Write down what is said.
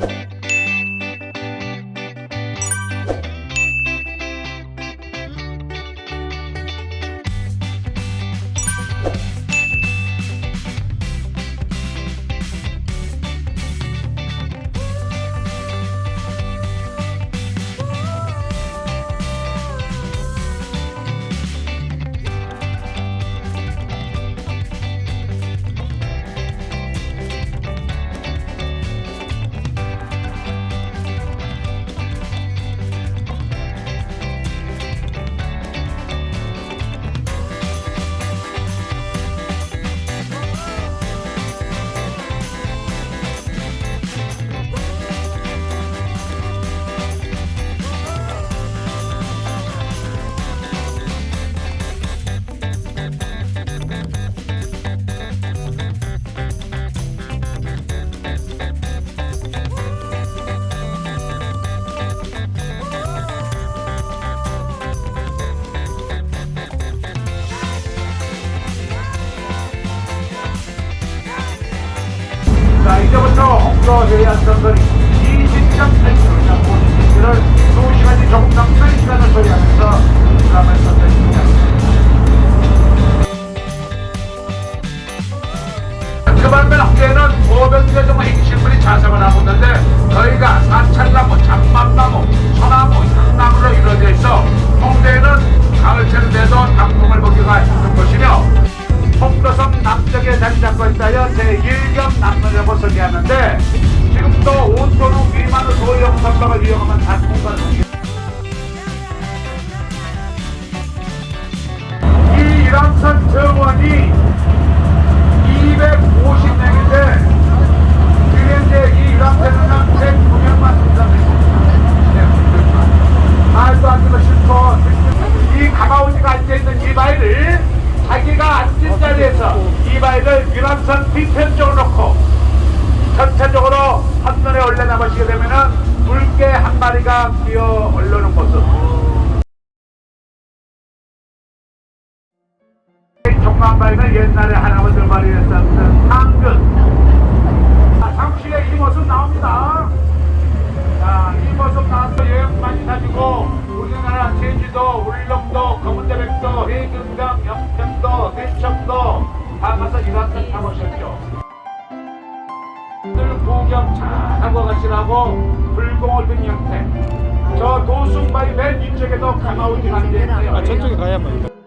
자 이제부터 홍도 해안선거리 20.8km 고지를 2시간이 조금 넘는 시간을 소리하면서 드라마를 선택했습니다. 그 반면 홍대에는 500여 정도 행실물이 자생을 하고 있는데 저희가 사찰나무, 장만나무, 소나무, 향나무로 이루어져 있어 홍대에는 가을철 돼도 단풍을 보기가 힘든 곳이며 홍도섬 남쪽에 자리 잡고 있다여 제1겸 남로라고 소개하는데 지금도 온도로 미만의 소형 선박을 이용하면 이 종만바위는 옛날에 할아버지 말이에 썼던 당근 아, 잠시에 이 모습 나옵니다 자, 이 모습 나와서 여행 많이 다니고 우리나라 제주도, 울릉도, 검은대백도, 해금강, 영평도, 대청도 다 가서 이란선 타보셨죠. 늘 구경 잘 하고 가시라고 불공을 든 형태. 저 도순바위 맨 뒤쪽에도 가마우지 앉아있어요. 아 저쪽에 가야만